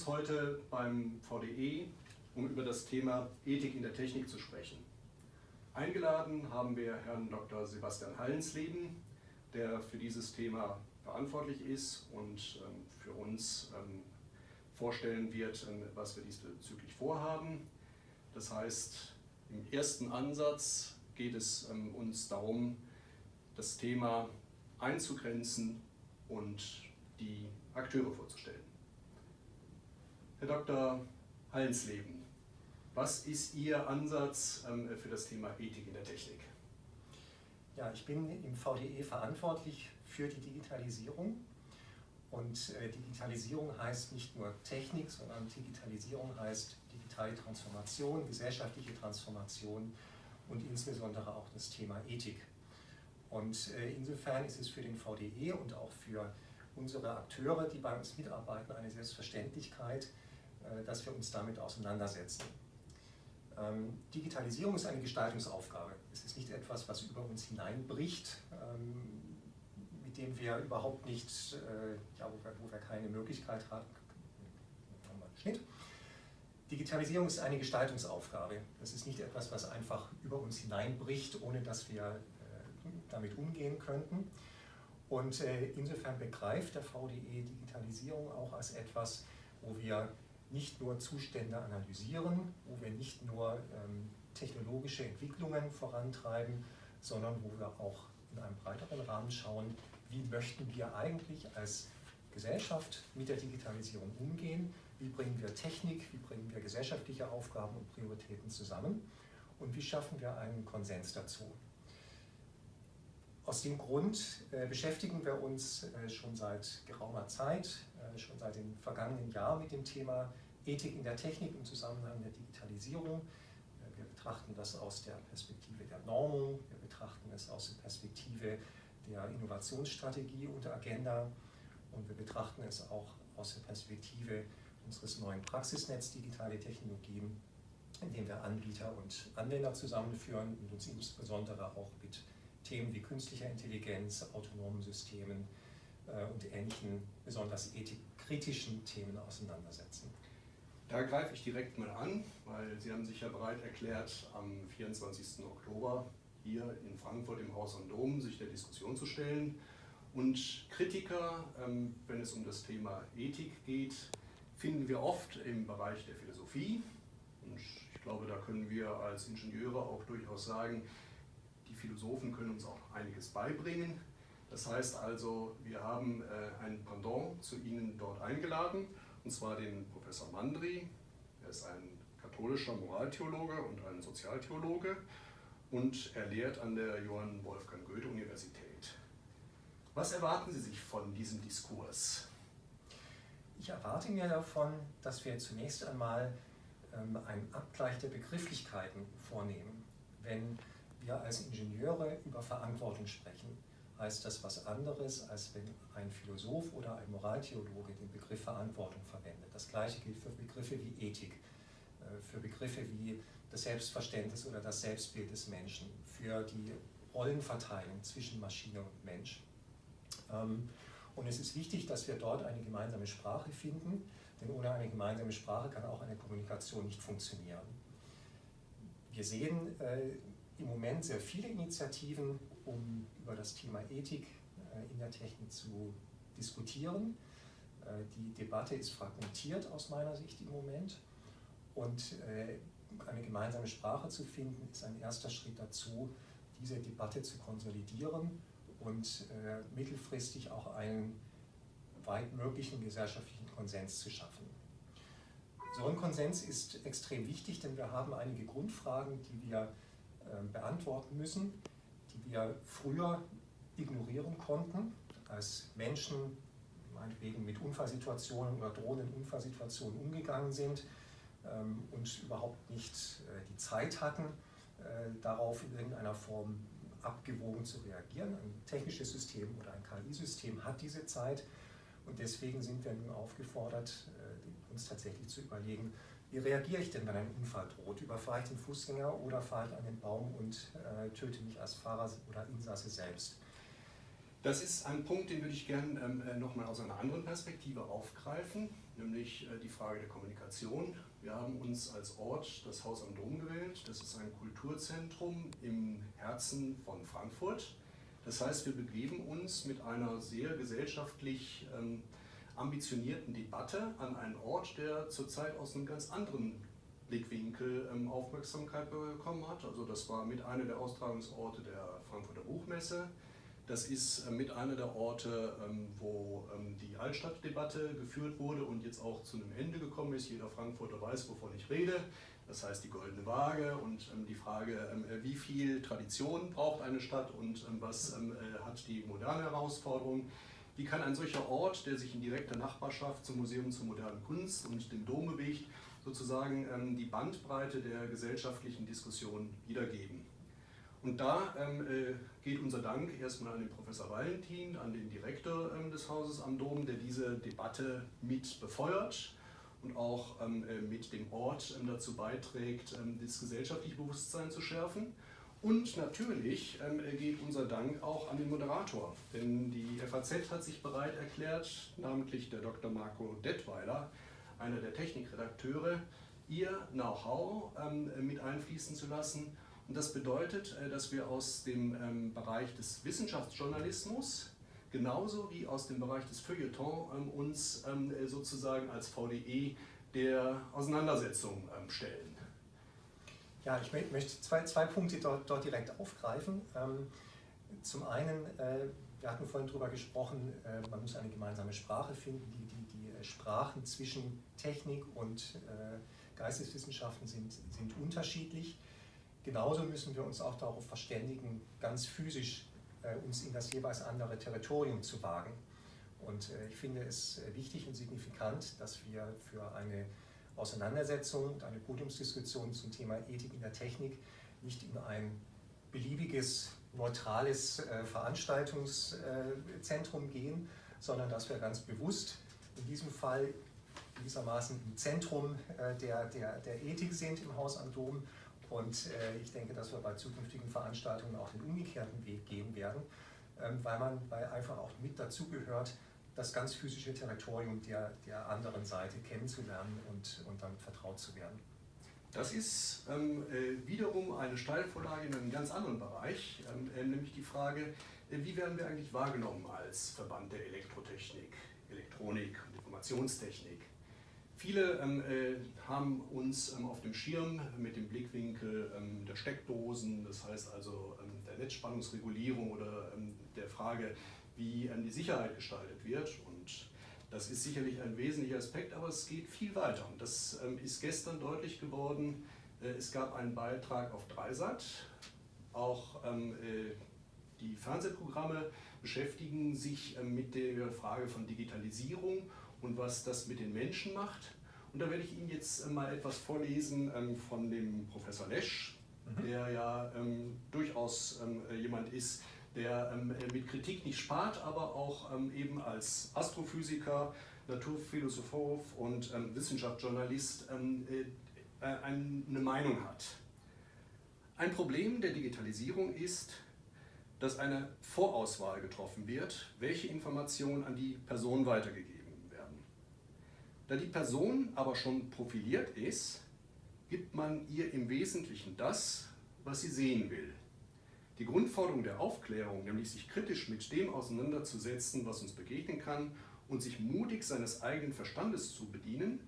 uns heute beim VDE, um über das Thema Ethik in der Technik zu sprechen. Eingeladen haben wir Herrn Dr. Sebastian Hallensleben, der für dieses Thema verantwortlich ist und ähm, für uns ähm, vorstellen wird, ähm, was wir diesbezüglich vorhaben. Das heißt, im ersten Ansatz geht es uns darum, das Thema einzugrenzen und die Akteure vorzustellen. Herr Dr. Hallensleben, was ist Ihr Ansatz für das Thema Ethik in der Technik? Ja, ich bin im VDE verantwortlich für die Digitalisierung. Und äh, Digitalisierung heißt nicht nur Technik, sondern Digitalisierung heißt digitale Transformation, gesellschaftliche Transformation und insbesondere auch das Thema Ethik. Und äh, insofern ist es für den VDE und auch für unsere Akteure, die bei uns mitarbeiten, eine Selbstverständlichkeit, dass wir uns damit auseinandersetzen. Ähm, Digitalisierung ist eine Gestaltungsaufgabe. Es ist nicht etwas, was über uns hineinbricht, ähm, mit dem wir überhaupt nicht, äh, ja, wo wir, wo wir keine Möglichkeit haben. Schnitt. Digitalisierung ist eine Gestaltungsaufgabe. Das ist nicht etwas, was einfach über uns hineinbricht, ohne dass wir äh, damit umgehen könnten. Und äh, insofern begreift der VDE Digitalisierung auch als etwas, wo wir nicht nur Zustände analysieren, wo wir nicht nur ähm, technologische Entwicklungen vorantreiben, sondern wo wir auch in einem breiteren Rahmen schauen, wie möchten wir eigentlich als Gesellschaft mit der Digitalisierung umgehen, wie bringen wir Technik, wie bringen wir gesellschaftliche Aufgaben und Prioritäten zusammen und wie schaffen wir einen Konsens dazu. Aus dem Grund äh, beschäftigen wir uns äh, schon seit geraumer Zeit, äh, schon seit dem vergangenen Jahr mit dem Thema Ethik in der Technik im Zusammenhang der Digitalisierung. Wir betrachten das aus der Perspektive der Normung, wir betrachten es aus der Perspektive der Innovationsstrategie und der Agenda und wir betrachten es auch aus der Perspektive unseres neuen Praxisnetz Digitale Technologien, in dem wir Anbieter und Anwender zusammenführen und uns insbesondere auch mit Themen wie künstlicher Intelligenz, autonomen Systemen äh, und ähnlichen besonders ethikkritischen Themen auseinandersetzen. Da greife ich direkt mal an, weil Sie haben sich ja bereit erklärt, am 24. Oktober hier in Frankfurt im Haus am Dom sich der Diskussion zu stellen. Und Kritiker, ähm, wenn es um das Thema Ethik geht, finden wir oft im Bereich der Philosophie. Und ich glaube, da können wir als Ingenieure auch durchaus sagen, die Philosophen können uns auch einiges beibringen. Das heißt also, wir haben äh, ein Pendant zu Ihnen dort eingeladen, und zwar den Professor Mandri. Er ist ein katholischer Moraltheologe und ein Sozialtheologe und er lehrt an der Johann Wolfgang Goethe Universität. Was erwarten Sie sich von diesem Diskurs? Ich erwarte mir davon, dass wir zunächst einmal ähm, einen Abgleich der Begrifflichkeiten vornehmen. Wenn wir als Ingenieure über Verantwortung sprechen, heißt das was anderes, als wenn ein Philosoph oder ein Moraltheologe den Begriff Verantwortung verwendet. Das gleiche gilt für Begriffe wie Ethik, äh, für Begriffe wie das Selbstverständnis oder das Selbstbild des Menschen, für die Rollenverteilung zwischen Maschine und Mensch. Ähm, und es ist wichtig, dass wir dort eine gemeinsame Sprache finden, denn ohne eine gemeinsame Sprache kann auch eine Kommunikation nicht funktionieren. Wir sehen äh, im Moment sehr viele Initiativen, um über das Thema Ethik äh, in der Technik zu diskutieren. Äh, die Debatte ist fragmentiert aus meiner Sicht im Moment und äh, eine gemeinsame Sprache zu finden, ist ein erster Schritt dazu, diese Debatte zu konsolidieren und mittelfristig auch einen weit möglichen gesellschaftlichen Konsens zu schaffen. So ein Konsens ist extrem wichtig, denn wir haben einige Grundfragen, die wir beantworten müssen, die wir früher ignorieren konnten, als Menschen meinetwegen mit Unfallsituationen oder drohenden Unfallsituationen umgegangen sind ähm, und überhaupt nicht äh, die Zeit hatten, äh, darauf in irgendeiner Form abgewogen zu reagieren. Ein technisches System oder ein KI-System hat diese Zeit und deswegen sind wir nun aufgefordert, äh, uns tatsächlich zu überlegen, wie reagiere ich denn, wenn ein Unfall droht? Überfahre ich den Fußgänger oder fahre ich an den Baum und äh, töte mich als Fahrer oder Insasse selbst? Das ist ein Punkt, den würde ich gerne ähm, äh, nochmal aus einer anderen Perspektive aufgreifen, nämlich äh, die Frage der Kommunikation. Wir haben uns als Ort das Haus am Dom gewählt. Das ist ein Kulturzentrum im Herzen von Frankfurt. Das heißt, wir begeben uns mit einer sehr gesellschaftlich ähm, ambitionierten Debatte an einen Ort, der zurzeit aus einem ganz anderen Blickwinkel ähm, Aufmerksamkeit bekommen hat. Also das war mit einer der Austragungsorte der Frankfurter Buchmesse. Das ist äh, mit einer der Orte, ähm, wo ähm, die Altstadtdebatte geführt wurde und jetzt auch zu einem Ende gekommen ist. Jeder Frankfurter weiß, wovon ich rede. Das heißt die goldene Waage und ähm, die Frage, äh, wie viel Tradition braucht eine Stadt und was äh, hat die moderne Herausforderung. Wie kann ein solcher Ort, der sich in direkter Nachbarschaft zum Museum zur modernen Kunst und dem Dom bewegt, sozusagen die Bandbreite der gesellschaftlichen Diskussion wiedergeben? Und da ähm, äh, geht unser Dank erstmal an den Professor Valentin, an den Direktor ähm, des Hauses am Dom, der diese Debatte mit befeuert und auch ähm, äh, mit dem Ort ähm, dazu beiträgt, ähm, das gesellschaftliche Bewusstsein zu schärfen. Und natürlich ähm, geht unser Dank auch an den Moderator, denn die FAZ hat sich bereit erklärt, namentlich der Dr. Marco Detweiler, einer der Technikredakteure, ihr Know-how mit einfließen zu lassen und das bedeutet, äh, dass wir aus dem ähm, Bereich des Wissenschaftsjournalismus genauso wie aus dem Bereich des Feuilleton ähm, uns ähm, äh, sozusagen als VDE der Auseinandersetzung stellen. Ja, ich möchte zwei, zwei Punkte dort, dort direkt aufgreifen. Zum einen, äh, wir hatten vorhin darüber gesprochen, man muss eine gemeinsame Sprache finden. Die, die, die Sprachen zwischen Technik und Geisteswissenschaften sind, sind unterschiedlich. Genauso müssen wir uns auch darauf verständigen, ganz physisch äh, uns in das jeweils andere Territorium zu wagen. Und äh, ich finde es äh, wichtig und signifikant, dass wir für eine Auseinandersetzung und eine Podiumsdiskussion zum Thema Ethik in der Technik nicht in ein beliebiges, neutrales äh, Veranstaltungszentrum gehen, sondern dass wir ganz bewusst in diesem Fall gewissermaßen im Zentrum äh, der, der, der Ethik sind im Haus am Dom. Und äh, ich denke, dass wir bei zukünftigen Veranstaltungen auch den umgekehrten Weg gehen werden, ähm, weil man weil einfach auch mit dazugehört, das ganz physische Territorium der, der anderen Seite kennenzulernen und, und damit vertraut zu werden. Das ist ähm, äh, wiederum eine Steilvorlage in einem ganz anderen Bereich, ähm, äh, nämlich die Frage, äh, wie werden wir eigentlich wahrgenommen als Verband der Elektrotechnik, Elektronik und Informationstechnik? Viele ähm, äh, haben uns ähm, auf dem Schirm mit dem Blickwinkel ähm, der Steckdosen, das heißt also ähm, der Netzspannungsregulierung oder der Frage, wie ähm, die Sicherheit gestaltet wird. Und das ist sicherlich ein wesentlicher Aspekt, aber es geht viel weiter. Und das ist gestern deutlich geworden. Äh, es gab einen Beitrag auf Dreisat. Auch äh, die Fernsehprogramme beschäftigen sich mit der Frage von Digitalisierung und was das mit den Menschen macht. Und da werde ich Ihnen jetzt äh, mal etwas vorlesen ähm, von dem Professor Lesch, mhm. der ja ähm, durchaus ähm, jemand ist, der ähm, äh, mit Kritik nicht spart, aber auch ähm, eben als Astrophysiker, Naturphilosoph und ähm, Wissenschaftsjournalist äh, eine Meinung hat. Ein Problem der Digitalisierung ist, dass eine Vorauswahl getroffen wird, welche Informationen an die Person weitergegeben da die Person aber schon profiliert ist, gibt man ihr im Wesentlichen das, was sie sehen will. Die Grundforderung der Aufklärung, nämlich sich kritisch mit dem auseinanderzusetzen, was uns begegnen kann und sich mutig seines eigenen Verstandes zu bedienen,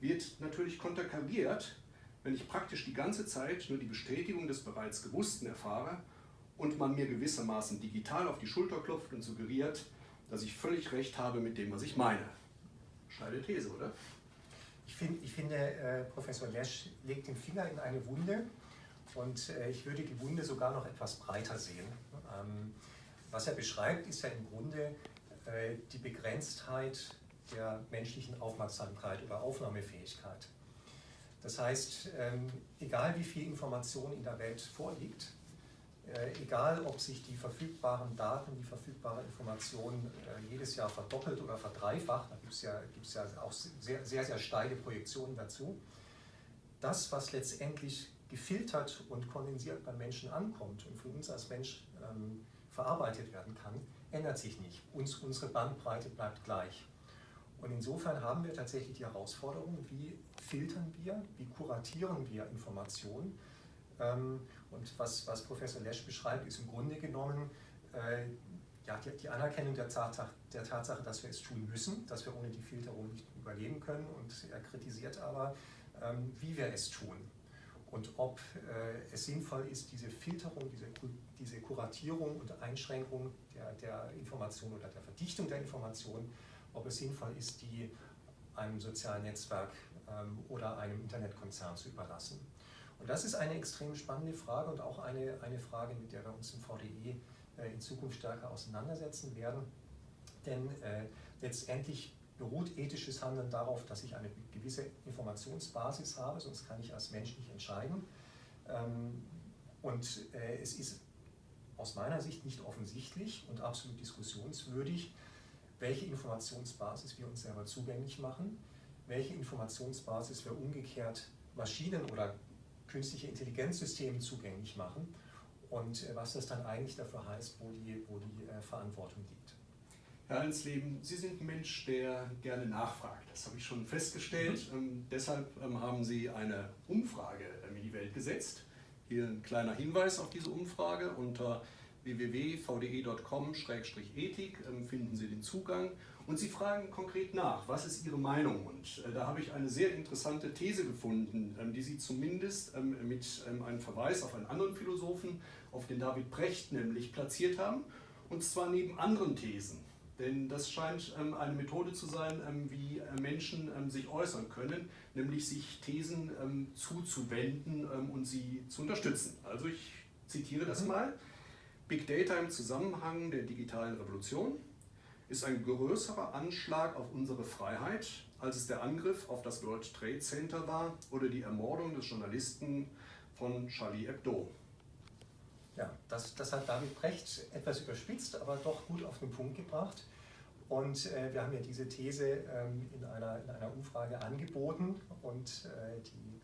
wird natürlich konterkariert, wenn ich praktisch die ganze Zeit nur die Bestätigung des bereits Gewussten erfahre und man mir gewissermaßen digital auf die Schulter klopft und suggeriert, dass ich völlig recht habe mit dem, was ich meine. Steile These, oder? Ich, find, ich finde, äh, Professor Lesch legt den Finger in eine Wunde und äh, ich würde die Wunde sogar noch etwas breiter sehen. Ähm, was er beschreibt, ist ja im Grunde äh, die Begrenztheit der menschlichen Aufmerksamkeit oder Aufnahmefähigkeit. Das heißt, ähm, egal wie viel Information in der Welt vorliegt, äh, egal ob sich die verfügbaren Daten, die verfügbare Information jedes Jahr verdoppelt oder verdreifacht, da gibt es ja, ja auch sehr, sehr, sehr steile Projektionen dazu, das, was letztendlich gefiltert und kondensiert beim Menschen ankommt und von uns als Mensch ähm, verarbeitet werden kann, ändert sich nicht. Uns, unsere Bandbreite bleibt gleich. Und insofern haben wir tatsächlich die Herausforderung, wie filtern wir, wie kuratieren wir Informationen. Ähm, und was, was Professor Lesch beschreibt, ist im Grunde genommen äh, ja, die, die, Anerkennung der Tatsache, der Tatsache, dass wir es tun müssen, dass wir ohne die Filterung nicht überleben können. Und er kritisiert aber, ähm, wie wir es tun und ob äh, es sinnvoll ist, diese Filterung, diese, diese Kuratierung und Einschränkung der, der Information oder der Verdichtung der Information, ob es sinnvoll ist, die einem sozialen Netzwerk ähm, oder einem Internetkonzern zu überlassen. Und das ist eine extrem spannende Frage und auch eine, eine Frage, mit der wir uns im VDE äh, in Zukunft stärker auseinandersetzen werden. Denn äh, letztendlich beruht ethisches Handeln darauf, dass ich eine gewisse Informationsbasis habe, sonst kann ich als Mensch nicht entscheiden. Ähm, und äh, es ist aus meiner Sicht nicht offensichtlich und absolut diskussionswürdig, welche Informationsbasis wir uns selber zugänglich machen, welche Informationsbasis wir umgekehrt Maschinen oder künstliche Intelligenzsystemen zugänglich machen und äh, was das dann eigentlich dafür heißt, wo die, wo die äh, Verantwortung liegt. Herr Allensleben, Sie sind ein Mensch, der gerne nachfragt. Das habe ich schon festgestellt. Mhm. Ähm, deshalb ähm, haben Sie eine Umfrage ähm, in die Welt gesetzt. Hier ein kleiner Hinweis auf diese Umfrage. Unter www.vde.com-ethik ähm, finden Sie den Zugang und Sie fragen konkret nach, was ist Ihre Meinung? Und äh, da habe ich eine sehr interessante These gefunden, ähm, die Sie zumindest ähm, mit einem Verweis auf einen anderen Philosophen, auf den David Brecht nämlich, platziert haben. Und zwar neben anderen Thesen. Denn das scheint eine Methode zu sein, wie äh, Menschen sich äußern können, nämlich sich Thesen zuzuwenden und sie zu unterstützen. Also ich zitiere das mhm. mal. Big Data im Zusammenhang der digitalen Revolution ist ein größerer Anschlag auf unsere Freiheit, als es der Angriff auf das World Trade Center war oder die Ermordung des Journalisten von Charlie Hebdo. Ja, das, das hat David Brecht etwas überspitzt, aber doch gut auf den Punkt gebracht. Und äh, wir haben ja diese These ähm, in, einer, in einer Umfrage angeboten und äh, die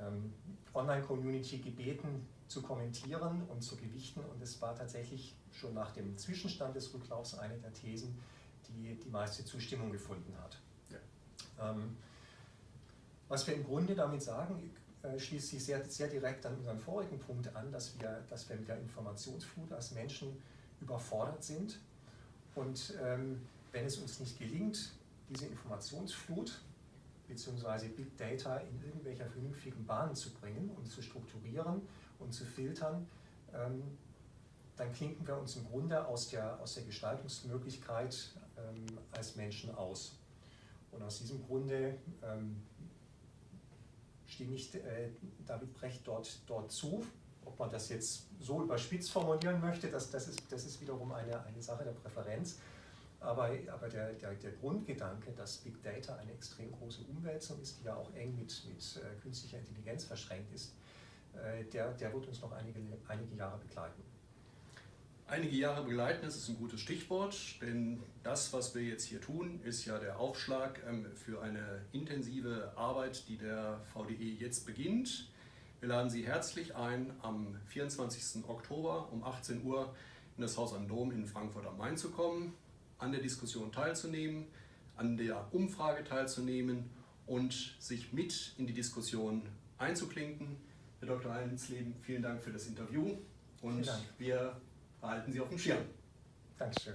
ähm, Online-Community gebeten, zu kommentieren und zu gewichten. Und es war tatsächlich schon nach dem Zwischenstand des Rücklaufs eine der Thesen, die die meiste Zustimmung gefunden hat. Ja. Ähm, was wir im Grunde damit sagen, äh, schließt sich sehr, sehr direkt an unseren vorigen Punkt an, dass wir, dass wir mit der Informationsflut als Menschen überfordert sind. Und ähm, wenn es uns nicht gelingt, diese Informationsflut bzw. Big Data in irgendwelcher vernünftigen Bahnen zu bringen und zu strukturieren und zu filtern, ähm, dann klinken wir uns im Grunde aus der, aus der Gestaltungsmöglichkeit ähm, als Menschen aus. Und aus diesem Grunde ähm, stimme ich äh, David Brecht dort, dort zu. Ob man das jetzt so überspitzt formulieren möchte, das, das, ist, das ist wiederum eine, eine Sache der Präferenz. Aber, aber der, der, der Grundgedanke, dass Big Data eine extrem große Umwälzung ist, die ja auch eng mit, mit äh, künstlicher Intelligenz verschränkt ist, äh, der, der wird uns noch einige, einige Jahre begleiten. Einige Jahre begleiten, das ist ein gutes Stichwort, denn das, was wir jetzt hier tun, ist ja der Aufschlag ähm, für eine intensive Arbeit, die der VDE jetzt beginnt. Wir laden Sie herzlich ein, am 24. Oktober um 18 Uhr in das Haus am Dom in Frankfurt am Main zu kommen, an der Diskussion teilzunehmen, an der Umfrage teilzunehmen und sich mit in die Diskussion einzuklinken. Herr Dr. Allensleben, vielen Dank für das Interview und wir halten Sie auf dem Schirm. Dankeschön.